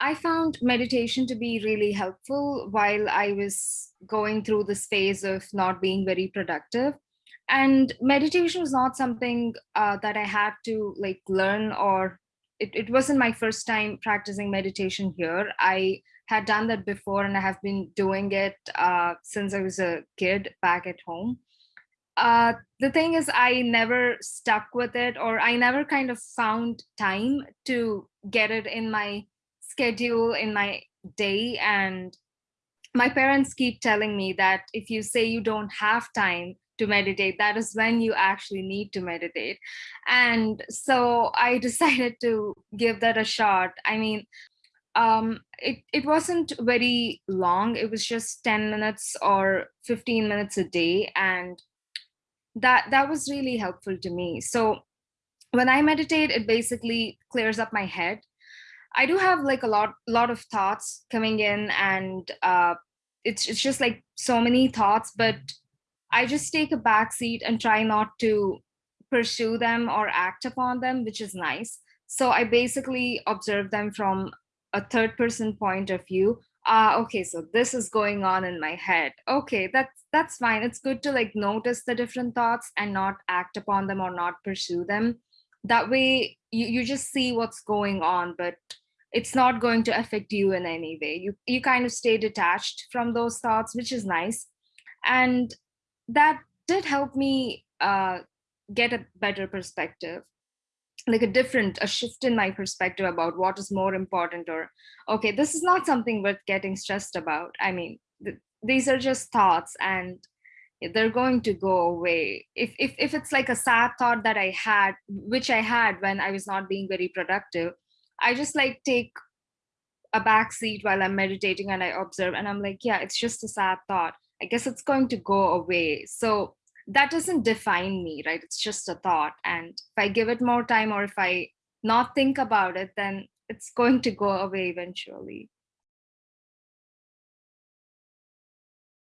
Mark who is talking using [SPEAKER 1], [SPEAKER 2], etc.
[SPEAKER 1] I found meditation to be really helpful while I was going through this phase of not being very productive. And meditation was not something uh, that I had to like learn or it, it wasn't my first time practicing meditation here. I had done that before and I have been doing it uh, since I was a kid back at home. Uh, the thing is, I never stuck with it or I never kind of found time to get it in my schedule in my day and my parents keep telling me that if you say you don't have time to meditate that is when you actually need to meditate. And so i decided to give that a shot. I mean um it it wasn't very long. It was just 10 minutes or 15 minutes a day and that that was really helpful to me. So when i meditate it basically clears up my head I do have like a lot lot of thoughts coming in and uh, it's it's just like so many thoughts, but I just take a back seat and try not to pursue them or act upon them, which is nice. So I basically observe them from a third person point of view. Ah, uh, okay, so this is going on in my head. Okay, that's that's fine. It's good to like notice the different thoughts and not act upon them or not pursue them that way you, you just see what's going on but it's not going to affect you in any way. You you kind of stay detached from those thoughts which is nice. And that did help me uh, get a better perspective like a different a shift in my perspective about what is more important or okay this is not something worth getting stressed about. I mean th- these are just thoughts and they're going to go away. If, if if it's like a sad thought that i had which i had when i was not being very productive i just like take a back seat while i'm meditating and i observe and i'm like yeah it's just a sad thought. I guess it's going to go away. So that doesn't define me right? It's just a thought. And if i give it more time or if i not think about it then it's going to go away eventually